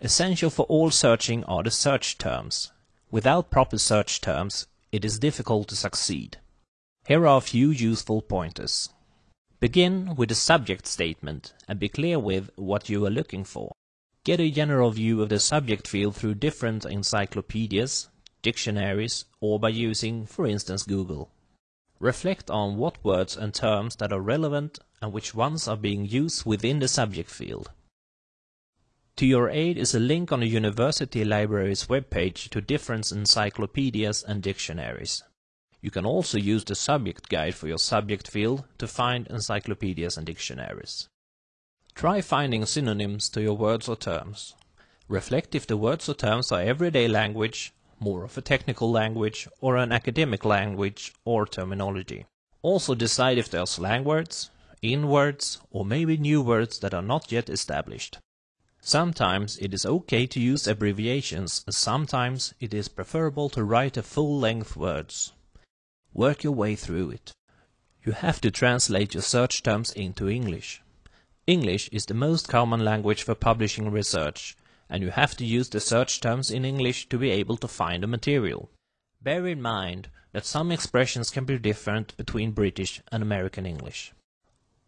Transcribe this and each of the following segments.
Essential for all searching are the search terms. Without proper search terms, it is difficult to succeed. Here are a few useful pointers. Begin with the subject statement and be clear with what you are looking for. Get a general view of the subject field through different encyclopedias, dictionaries, or by using, for instance, Google. Reflect on what words and terms that are relevant and which ones are being used within the subject field. To your aid is a link on the university library's webpage to different encyclopedias and dictionaries. You can also use the subject guide for your subject field to find encyclopedias and dictionaries. Try finding synonyms to your words or terms. Reflect if the words or terms are everyday language, more of a technical language, or an academic language or terminology. Also decide if they are slang words, in words, or maybe new words that are not yet established. Sometimes it is okay to use abbreviations, sometimes it is preferable to write a full-length words. Work your way through it. You have to translate your search terms into English. English is the most common language for publishing research, and you have to use the search terms in English to be able to find the material. Bear in mind that some expressions can be different between British and American English.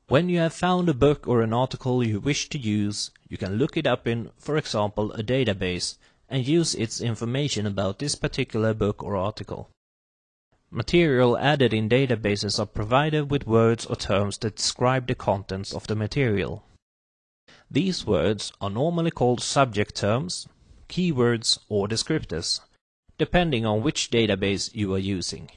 When you have found a book or an article you wish to use, you can look it up in, for example, a database and use its information about this particular book or article. Material added in databases are provided with words or terms that describe the contents of the material. These words are normally called subject terms, keywords or descriptors, depending on which database you are using.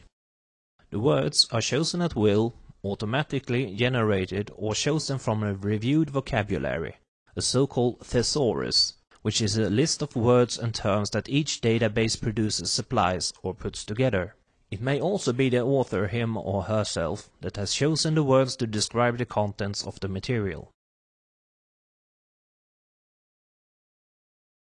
The words are chosen at will automatically generated or chosen from a reviewed vocabulary, a so-called thesaurus, which is a list of words and terms that each database producer supplies or puts together. It may also be the author him or herself that has chosen the words to describe the contents of the material.